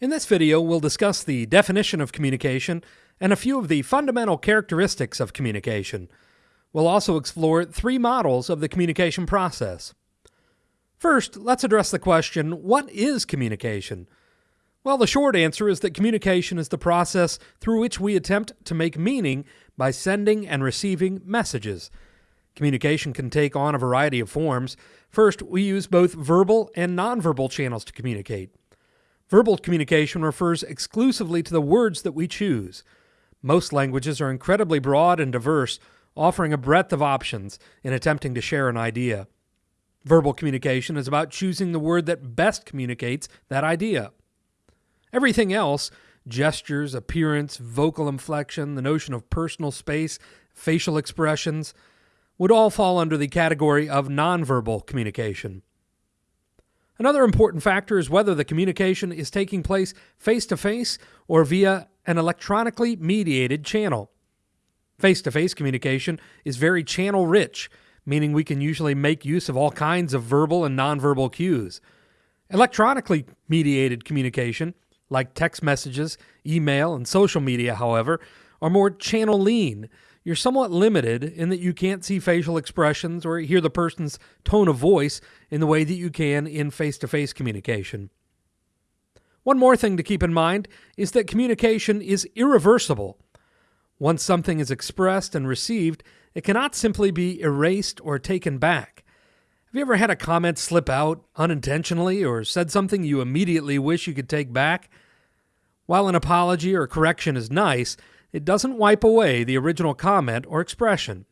In this video, we'll discuss the definition of communication and a few of the fundamental characteristics of communication. We'll also explore three models of the communication process. First, let's address the question what is communication? Well, the short answer is that communication is the process through which we attempt to make meaning by sending and receiving messages. Communication can take on a variety of forms. First, we use both verbal and nonverbal channels to communicate. Verbal communication refers exclusively to the words that we choose. Most languages are incredibly broad and diverse, offering a breadth of options in attempting to share an idea. Verbal communication is about choosing the word that best communicates that idea. Everything else, gestures, appearance, vocal inflection, the notion of personal space, facial expressions, would all fall under the category of nonverbal communication. Another important factor is whether the communication is taking place face to face or via an electronically mediated channel. Face to face communication is very channel rich, meaning we can usually make use of all kinds of verbal and nonverbal cues. Electronically mediated communication, like text messages, email, and social media, however, are more channel lean you're somewhat limited in that you can't see facial expressions or hear the person's tone of voice in the way that you can in face to face communication. One more thing to keep in mind is that communication is irreversible. Once something is expressed and received, it cannot simply be erased or taken back. Have you ever had a comment slip out unintentionally or said something you immediately wish you could take back? While an apology or correction is nice, it doesn't wipe away the original comment or expression.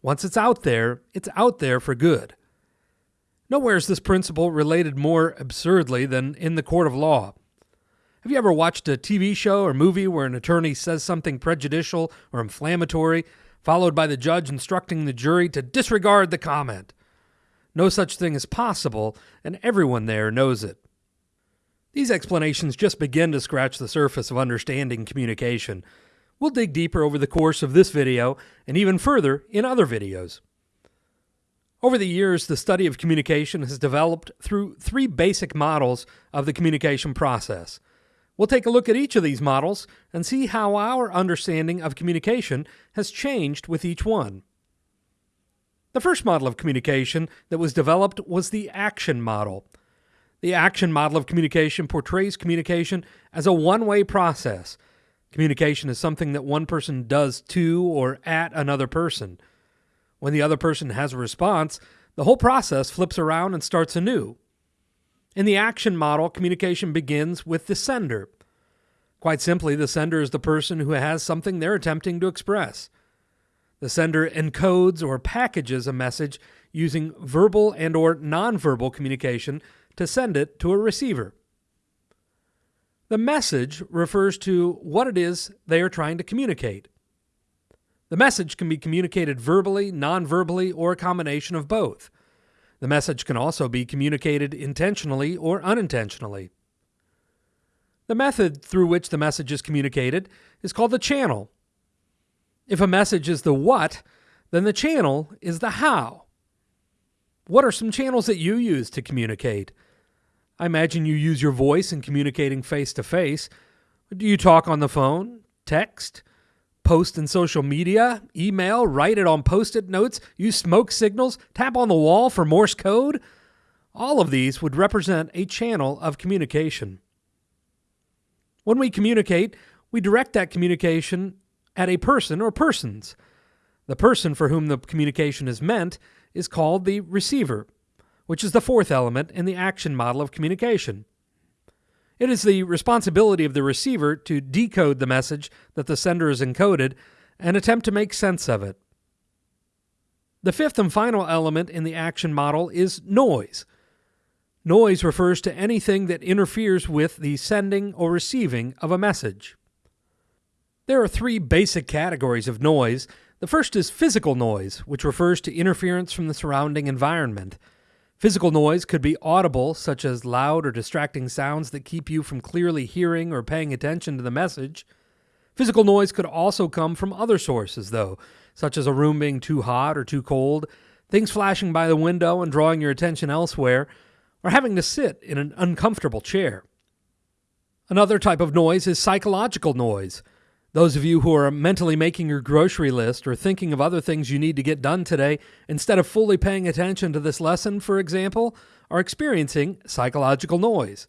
Once it's out there, it's out there for good. Nowhere is this principle related more absurdly than in the court of law. Have you ever watched a TV show or movie where an attorney says something prejudicial or inflammatory, followed by the judge instructing the jury to disregard the comment? No such thing is possible, and everyone there knows it. These explanations just begin to scratch the surface of understanding communication, We'll dig deeper over the course of this video and even further in other videos. Over the years, the study of communication has developed through three basic models of the communication process. We'll take a look at each of these models and see how our understanding of communication has changed with each one. The first model of communication that was developed was the action model. The action model of communication portrays communication as a one way process Communication is something that one person does to or at another person. When the other person has a response, the whole process flips around and starts anew. In the action model, communication begins with the sender. Quite simply, the sender is the person who has something they're attempting to express. The sender encodes or packages a message using verbal and or nonverbal communication to send it to a receiver. The message refers to what it is they are trying to communicate. The message can be communicated verbally, non-verbally, or a combination of both. The message can also be communicated intentionally or unintentionally. The method through which the message is communicated is called the channel. If a message is the what, then the channel is the how. What are some channels that you use to communicate? I imagine you use your voice in communicating face to face. Do you talk on the phone, text, post in social media, email, write it on post it notes, use smoke signals, tap on the wall for Morse code? All of these would represent a channel of communication. When we communicate, we direct that communication at a person or persons. The person for whom the communication is meant is called the receiver which is the fourth element in the action model of communication. It is the responsibility of the receiver to decode the message that the sender has encoded and attempt to make sense of it. The fifth and final element in the action model is noise. Noise refers to anything that interferes with the sending or receiving of a message. There are three basic categories of noise. The first is physical noise, which refers to interference from the surrounding environment. Physical noise could be audible, such as loud or distracting sounds that keep you from clearly hearing or paying attention to the message. Physical noise could also come from other sources, though, such as a room being too hot or too cold, things flashing by the window and drawing your attention elsewhere, or having to sit in an uncomfortable chair. Another type of noise is psychological noise. Those of you who are mentally making your grocery list or thinking of other things you need to get done today instead of fully paying attention to this lesson, for example, are experiencing psychological noise.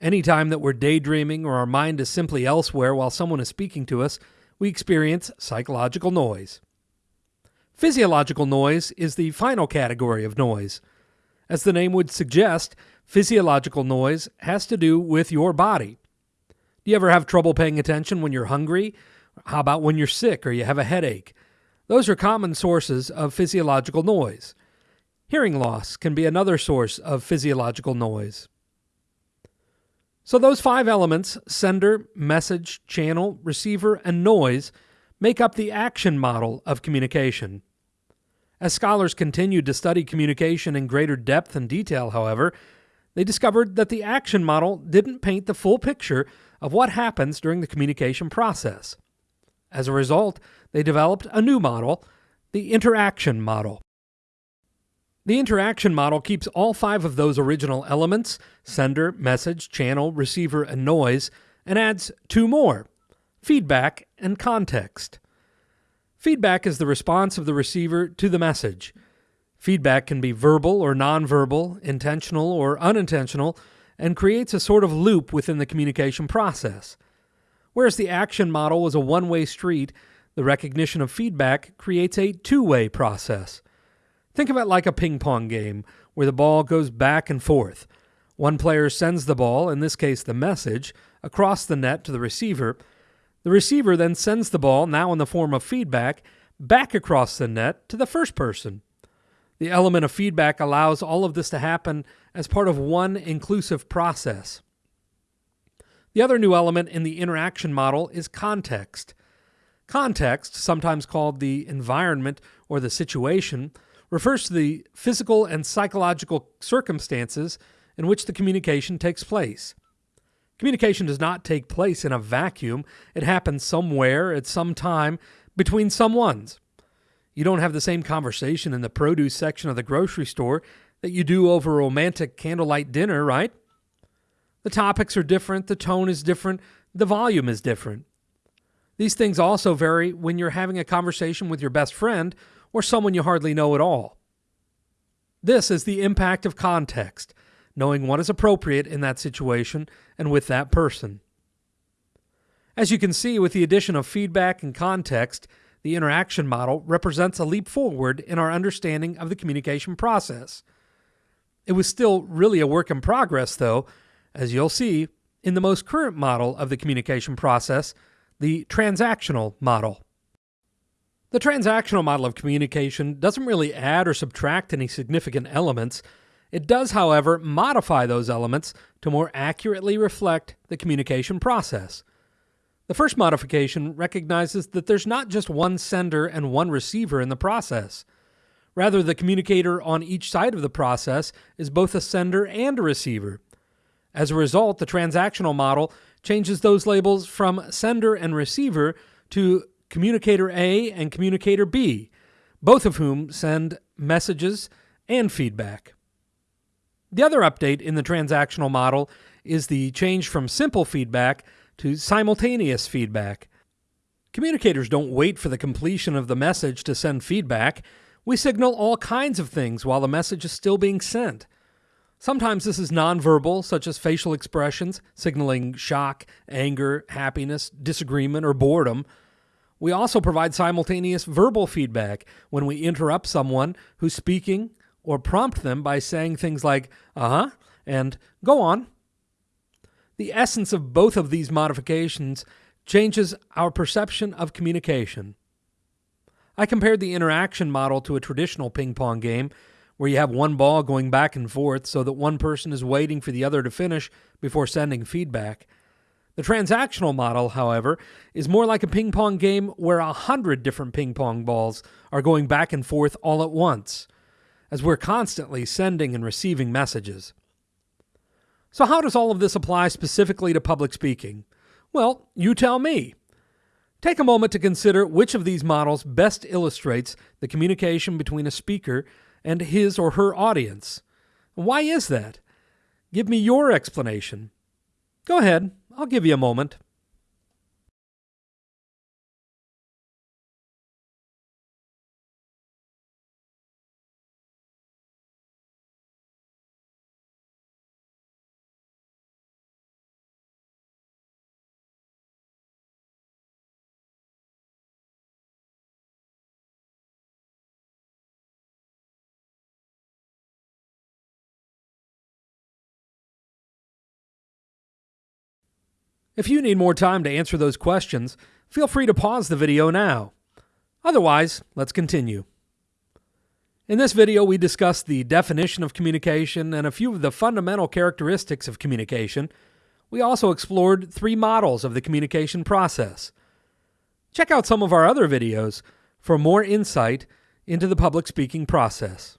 Anytime that we're daydreaming or our mind is simply elsewhere while someone is speaking to us, we experience psychological noise. Physiological noise is the final category of noise. As the name would suggest, physiological noise has to do with your body. Do you ever have trouble paying attention when you're hungry? How about when you're sick or you have a headache? Those are common sources of physiological noise. Hearing loss can be another source of physiological noise. So, those five elements sender, message, channel, receiver, and noise make up the action model of communication. As scholars continued to study communication in greater depth and detail, however, they discovered that the action model didn't paint the full picture of what happens during the communication process. As a result, they developed a new model, the interaction model. The interaction model keeps all five of those original elements sender, message, channel, receiver, and noise and adds two more feedback and context. Feedback is the response of the receiver to the message. Feedback can be verbal or nonverbal, intentional or unintentional, and creates a sort of loop within the communication process. Whereas the action model was a one way street, the recognition of feedback creates a two way process. Think of it like a ping pong game where the ball goes back and forth. One player sends the ball, in this case the message, across the net to the receiver. The receiver then sends the ball, now in the form of feedback, back across the net to the first person. The element of feedback allows all of this to happen as part of one inclusive process. The other new element in the interaction model is context. Context, sometimes called the environment or the situation, refers to the physical and psychological circumstances in which the communication takes place. Communication does not take place in a vacuum, it happens somewhere at some time between someones. You don't have the same conversation in the produce section of the grocery store that you do over a romantic candlelight dinner, right? The topics are different, the tone is different, the volume is different. These things also vary when you're having a conversation with your best friend or someone you hardly know at all. This is the impact of context, knowing what is appropriate in that situation and with that person. As you can see, with the addition of feedback and context, the interaction model represents a leap forward in our understanding of the communication process. It was still really a work in progress, though, as you'll see in the most current model of the communication process, the transactional model. The transactional model of communication doesn't really add or subtract any significant elements. It does, however, modify those elements to more accurately reflect the communication process. The first modification recognizes that there's not just one sender and one receiver in the process. Rather, the communicator on each side of the process is both a sender and a receiver. As a result, the transactional model changes those labels from sender and receiver to communicator A and communicator B, both of whom send messages and feedback. The other update in the transactional model is the change from simple feedback to simultaneous feedback. Communicators don't wait for the completion of the message to send feedback. We signal all kinds of things while the message is still being sent. Sometimes this is nonverbal, such as facial expressions, signaling shock, anger, happiness, disagreement, or boredom. We also provide simultaneous verbal feedback when we interrupt someone who's speaking or prompt them by saying things like, uh huh, and go on. The essence of both of these modifications changes our perception of communication. I compared the interaction model to a traditional ping pong game where you have one ball going back and forth so that one person is waiting for the other to finish before sending feedback. The transactional model, however, is more like a ping pong game where a hundred different ping pong balls are going back and forth all at once, as we're constantly sending and receiving messages. So, how does all of this apply specifically to public speaking? Well, you tell me. Take a moment to consider which of these models best illustrates the communication between a speaker and his or her audience. Why is that? Give me your explanation. Go ahead, I'll give you a moment. If you need more time to answer those questions, feel free to pause the video now. Otherwise, let's continue. In this video, we discussed the definition of communication and a few of the fundamental characteristics of communication. We also explored three models of the communication process. Check out some of our other videos for more insight into the public speaking process.